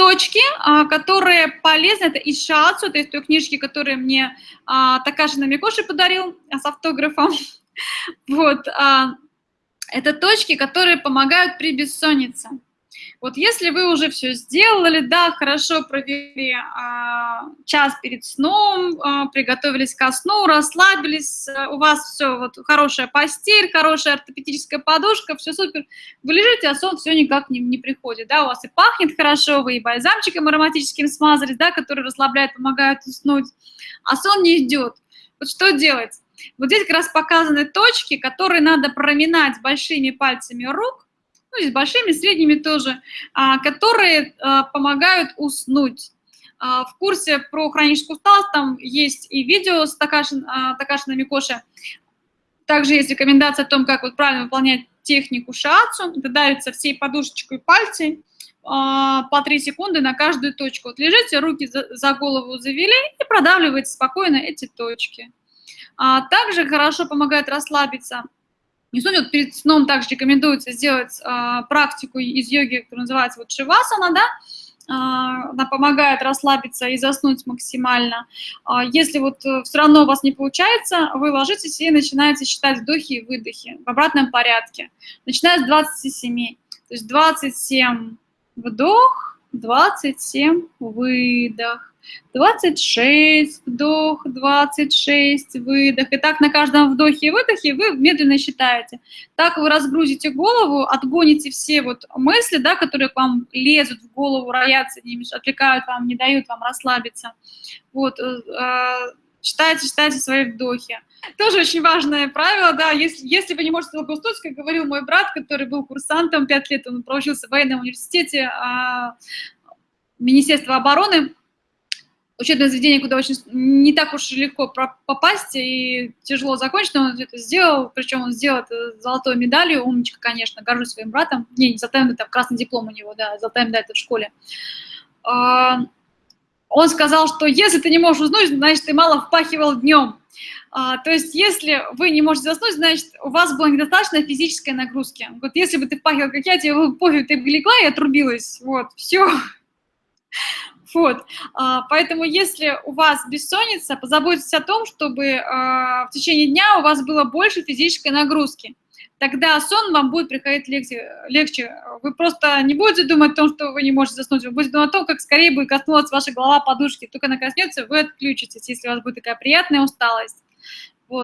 точки, а, которые полезны, это из шацу, то есть той книжки, которые мне а, Такаши Намикоши подарил с автографом. Вот, а, это точки, которые помогают при бессоннице. Вот если вы уже все сделали, да, хорошо провели а, час перед сном, а, приготовились ко сну, расслабились, а, у вас все, вот хорошая постель, хорошая ортопедическая подушка, все супер, вы лежите, а сон все никак не, не приходит, да, у вас и пахнет хорошо, вы и бальзамчиком ароматическим смазались, да, который расслабляет, помогает уснуть, а сон не идет. Вот что делать? Вот здесь как раз показаны точки, которые надо проминать большими пальцами рук, ну и с большими, средними тоже, а, которые а, помогают уснуть. А, в курсе про хроническую усталость там есть и видео с Такашин, Такашиной Микоши, также есть рекомендация о том, как вот правильно выполнять технику шиацу. Это давится всей подушечкой пальцей по 3 секунды на каждую точку. Вот лежите, руки за голову завели и продавливаете спокойно эти точки. Также хорошо помогает расслабиться не суть, вот перед сном также рекомендуется сделать э, практику из йоги, которая называется вот шивасана, да, э, она помогает расслабиться и заснуть максимально. Э, если вот э, все равно у вас не получается, вы ложитесь и начинаете считать вдохи и выдохи в обратном порядке. Начиная с 27, то есть 27 вдох, 27 выдох. 26 вдох, 26 выдох. И так на каждом вдохе и выдохе вы медленно считаете. Так вы разгрузите голову, отгоните все вот мысли, да, которые к вам лезут в голову, роятся, отвлекают вам, не дают вам расслабиться. Вот, считайте, считайте свои вдохи. Тоже очень важное правило, да, если, если вы не можете долго уснуть, как говорил мой брат, который был курсантом 5 лет, он проучился в военном университете а, Министерства обороны, учебное заведение, куда очень не так уж легко попасть и тяжело закончить, но он это сделал, причем он сделал это золотой медалью, умничка, конечно, горжусь своим братом, не, не золотой медаль, красный диплом у него, да, золотая медаль это в школе. Он сказал, что если ты не можешь уснуть, значит, ты мало впахивал днем. А, то есть, если вы не можете заснуть, значит, у вас была недостаточно физической нагрузки. Вот если бы ты впахивал, как я, тебе было пофиг, ты бы легла и отрубилась. Вот, все. Вот. А, поэтому если у вас бессонница, позаботьтесь о том, чтобы а, в течение дня у вас было больше физической нагрузки. Тогда сон вам будет приходить легче. легче. Вы просто не будете думать о том, что вы не можете заснуть, вы будете думать о том, как скорее будет коснулась ваша голова подушки. Только она коснется, вы отключитесь, если у вас будет такая приятная усталость.